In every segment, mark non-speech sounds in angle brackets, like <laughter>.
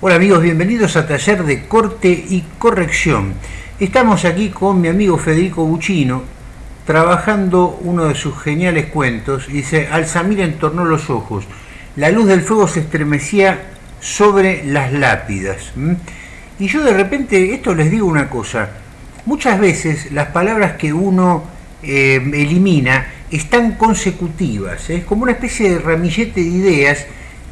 Hola amigos, bienvenidos a Taller de Corte y Corrección. Estamos aquí con mi amigo Federico Buchino, trabajando uno de sus geniales cuentos. Dice, Alzamir entornó los ojos, la luz del fuego se estremecía sobre las lápidas. Y yo de repente, esto les digo una cosa, muchas veces las palabras que uno eh, elimina están consecutivas, es como una especie de ramillete de ideas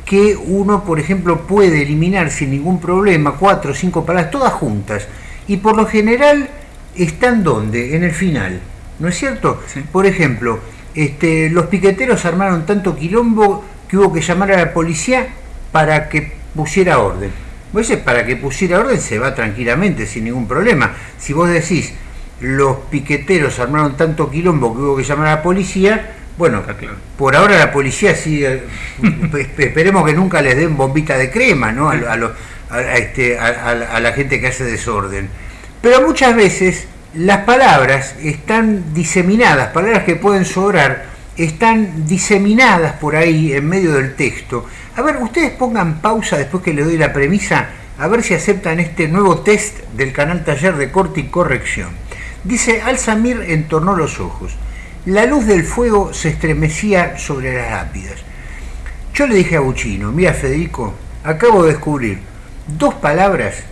que uno, por ejemplo, puede eliminar sin ningún problema, cuatro o cinco palabras, todas juntas, y por lo general están donde? En el final, ¿no es cierto? Por ejemplo, este, los piqueteros armaron tanto quilombo que hubo que llamar a la policía para que pusiera orden. Pues para que pusiera orden se va tranquilamente, sin ningún problema. Si vos decís, los piqueteros armaron tanto quilombo que hubo que llamar a la policía, bueno, por ahora la policía sigue, <laughs> esperemos que nunca les den bombita de crema ¿no? Este, a, la gente que hace desorden. Pero muchas veces las palabras están diseminadas, palabras que pueden sobrar, están diseminadas por ahí en medio del texto. A ver, ustedes pongan pausa después que le doy la premisa, a ver si aceptan este nuevo test del canal Taller de Corte y Corrección. Dice, Alzamir entornó los ojos. La luz del fuego se estremecía sobre las lápidas. Yo le dije a Buchino, mira Federico, acabo de descubrir dos palabras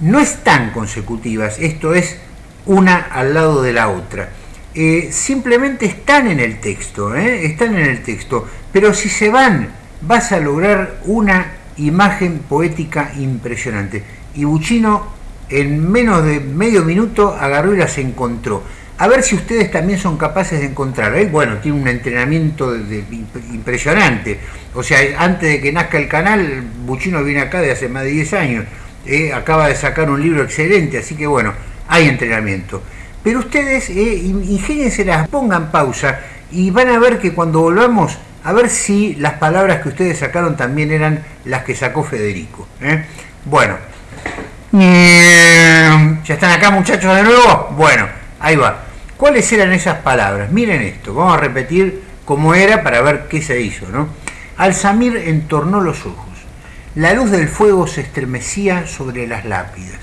no están consecutivas, esto es una al lado de la otra. Eh, simplemente están en el texto, ¿eh? están en el texto, pero si se van vas a lograr una imagen poética impresionante. Y Buchino en menos de medio minuto agarró y las encontró a ver si ustedes también son capaces de encontrar. Él, bueno, tiene un entrenamiento impresionante. O sea, antes de que nazca el canal, Buchino viene acá de hace más de 10 años. Eh, acaba de sacar un libro excelente, así que bueno, hay entrenamiento. Pero ustedes, eh, las pongan pausa y van a ver que cuando volvamos, a ver si las palabras que ustedes sacaron también eran las que sacó Federico. ¿eh? Bueno, ¿ya están acá muchachos de nuevo? Bueno, ahí va. ¿Cuáles eran esas palabras? Miren esto, vamos a repetir cómo era para ver qué se hizo. ¿no? Alzamir entornó los ojos. La luz del fuego se estremecía sobre las lápidas.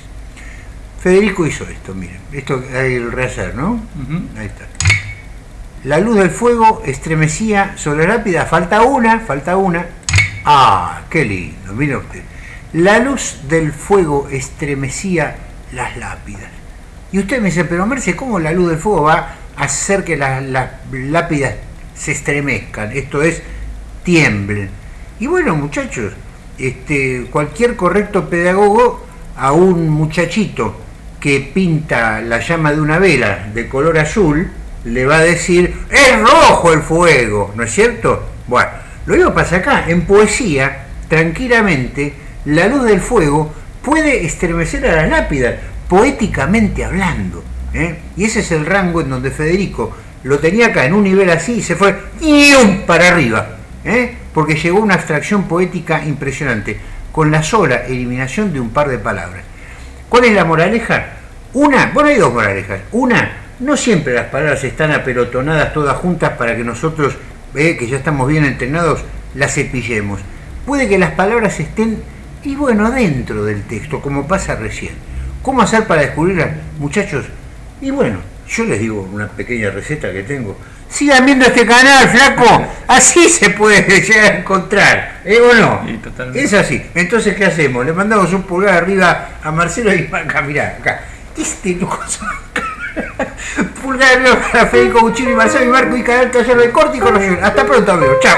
Federico hizo esto, miren. Esto hay el rehacer, ¿no? Ahí está. La luz del fuego estremecía sobre las lápidas. Falta una, falta una. Ah, qué lindo, mire usted. La luz del fuego estremecía las lápidas. Y usted me dice, pero Merce, ¿cómo la luz del fuego va a hacer que las, lápidas se estremezcan? Esto es, tiemblen. Y bueno, muchachos, este, cualquier correcto pedagogo a un muchachito que pinta la llama de una vela de color azul, le va a decir, es rojo el fuego, ¿no es cierto? Bueno, lo mismo pasa acá, en poesía, tranquilamente, la luz del fuego puede estremecer a las lápidas, poéticamente hablando. ¿eh? Y ese es el rango en donde Federico lo tenía acá en un nivel así y se fue para arriba, ¿eh? porque llegó una abstracción poética impresionante, con la sola eliminación de un par de palabras. ¿Cuál es la moraleja? Una, bueno, hay dos moralejas. Una, no siempre las palabras están apelotonadas todas juntas para que nosotros, ¿eh? que ya estamos bien entrenados, las cepillemos. Puede que las palabras estén, y bueno, dentro del texto, como pasa recién. ¿Cómo hacer para descubrirla, muchachos? Y bueno, yo les digo una pequeña receta que tengo. Sigan viendo este canal, flaco. <laughs> Así se puede <laughs> llegar a encontrar. ¿Eh o no? es así. Entonces, ¿qué hacemos? Le mandamos un pulgar arriba a Marcelo y <laughs> acá, mirá, acá. Este pulgar arriba para Federico Buchino y Marcelo y Marco y canal taller de corte y Hasta pronto, amigos. Chao.